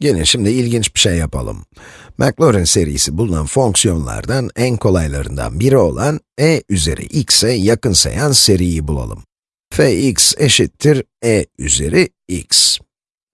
Gelin şimdi ilginç bir şey yapalım. Maclaurin serisi bulunan fonksiyonlardan en kolaylarından biri olan e üzeri x'e yakınsayan seriyi bulalım. fx eşittir e üzeri x.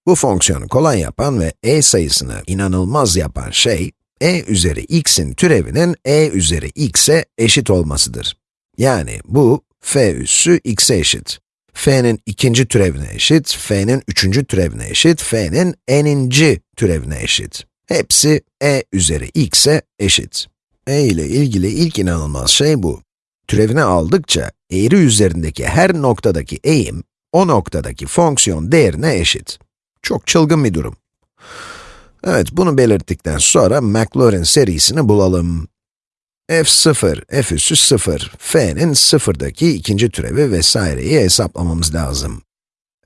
Bu fonksiyonu kolay yapan ve e sayısını inanılmaz yapan şey, e üzeri x'in türevinin e üzeri x'e eşit olmasıdır. Yani bu, f üssü x'e eşit f'nin ikinci türevine eşit, f'nin üçüncü türevine eşit, f'nin n'inci türevine eşit. Hepsi e üzeri x'e eşit. e ile ilgili ilk inanılmaz şey bu. Türevini aldıkça, eğri üzerindeki her noktadaki eğim, o noktadaki fonksiyon değerine eşit. Çok çılgın bir durum. Evet, bunu belirttikten sonra Maclaurin serisini bulalım f0, f üssü 0, f'nin sıfırdaki ikinci türevi vesaireyi hesaplamamız lazım.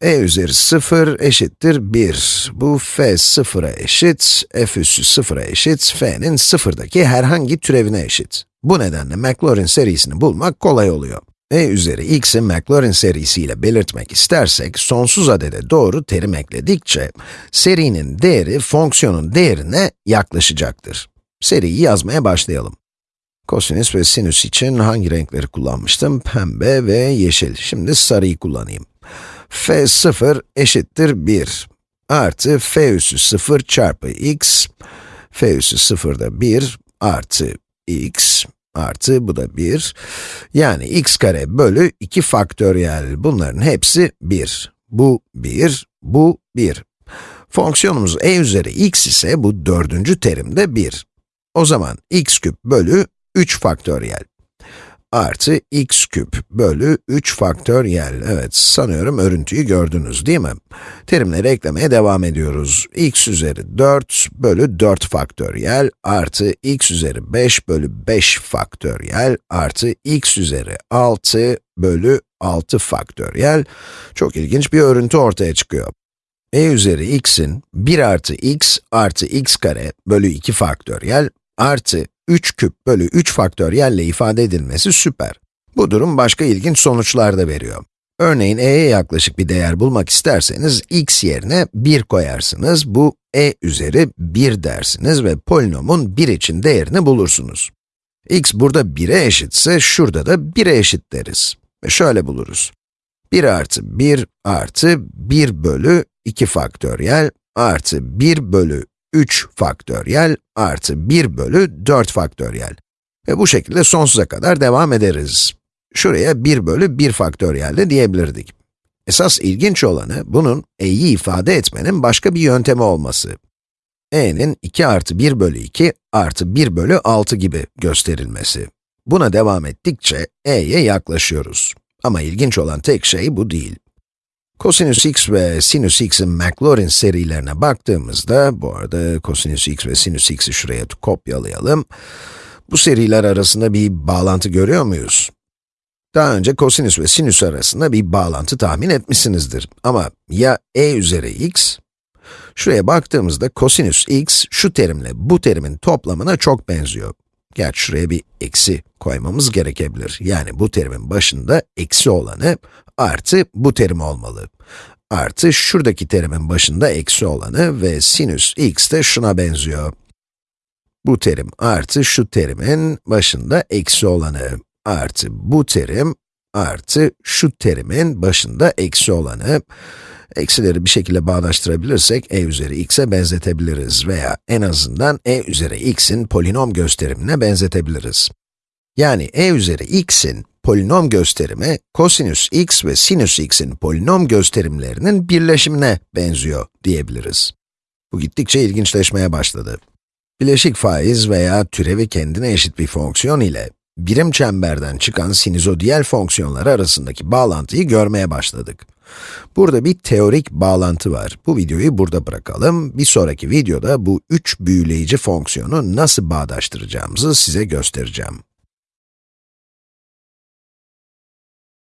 e üzeri 0 eşittir 1. Bu f 0'a eşit, f üssü 0'a eşit, f'nin sıfırdaki herhangi türevine eşit. Bu nedenle Maclaurin serisini bulmak kolay oluyor. e üzeri x'i Maclaurin serisiyle belirtmek istersek, sonsuz adede doğru terim ekledikçe, serinin değeri fonksiyonun değerine yaklaşacaktır. Seriyi yazmaya başlayalım. Kosinüs ve sinüs için hangi renkleri kullanmıştım? Pembe ve yeşil. Şimdi sarıyı kullanayım. f0 eşittir 1 artı f üssü 0 çarpı x, f üssü 0 da 1 artı x artı bu da 1. Yani x kare bölü 2 faktöriyel. Bunların hepsi 1. Bu 1, bu 1. Fonksiyonumuz e üzeri x ise bu dördüncü terimde 1. O zaman x küp bölü 3 faktöriyel artı x küp bölü 3 faktöriyel. Evet, sanıyorum örüntüyü gördünüz değil mi? Terimleri eklemeye devam ediyoruz. x üzeri 4 bölü 4 faktöriyel artı x üzeri 5 bölü 5 faktöriyel artı x üzeri 6 bölü 6 faktöriyel. Çok ilginç bir örüntü ortaya çıkıyor. e üzeri x'in 1 artı x artı x kare bölü 2 faktöriyel artı 3 küp bölü 3 faktöriyelle ifade edilmesi süper. Bu durum başka ilginç sonuçlar da veriyor. Örneğin e'ye yaklaşık bir değer bulmak isterseniz x yerine 1 koyarsınız. Bu e üzeri 1 dersiniz ve polinomun 1 için değerini bulursunuz. x burada 1'e eşitse şurada da 1'e eşit deriz. Ve şöyle buluruz. 1 artı 1 artı 1 bölü 2 faktöriyel artı 1 bölü 3 faktöriyel artı 1 bölü 4 faktöriyel. Ve bu şekilde sonsuza kadar devam ederiz. Şuraya 1 bölü 1 faktöriyel de diyebilirdik. Esas ilginç olanı, bunun e'yi ifade etmenin başka bir yöntemi olması. e'nin 2 artı 1 bölü 2 artı 1 bölü 6 gibi gösterilmesi. Buna devam ettikçe e'ye yaklaşıyoruz. Ama ilginç olan tek şey bu değil. Kosinüs x ve sinüs x'in Maclaurin serilerine baktığımızda, bu arada kosinüs x ve sinüs x'i şuraya kopyalayalım. Bu seriler arasında bir bağlantı görüyor muyuz? Daha önce kosinüs ve sinüs arasında bir bağlantı tahmin etmişsinizdir. Ama ya e üzeri x, şuraya baktığımızda kosinüs x, şu terimle bu terimin toplamına çok benziyor. Gerçi şuraya bir eksi koymamız gerekebilir. Yani bu terimin başında eksi olanı artı bu terim olmalı. Artı şuradaki terimin başında eksi olanı ve sinüs x de şuna benziyor. Bu terim artı şu terimin başında eksi olanı artı bu terim artı şu terimin başında eksi olanı. Eksileri bir şekilde bağdaştırabilirsek e üzeri x'e benzetebiliriz veya en azından e üzeri x'in polinom gösterimine benzetebiliriz. Yani e üzeri x'in polinom gösterimi, kosinüs x ve sinüs x'in polinom gösterimlerinin birleşimine benziyor diyebiliriz. Bu gittikçe ilginçleşmeye başladı. Bileşik faiz veya türevi kendine eşit bir fonksiyon ile birim çemberden çıkan sinizodiyel fonksiyonlar arasındaki bağlantıyı görmeye başladık. Burada bir teorik bağlantı var. Bu videoyu burada bırakalım. Bir sonraki videoda bu üç büyüleyici fonksiyonu nasıl bağdaştıracağımızı size göstereceğim.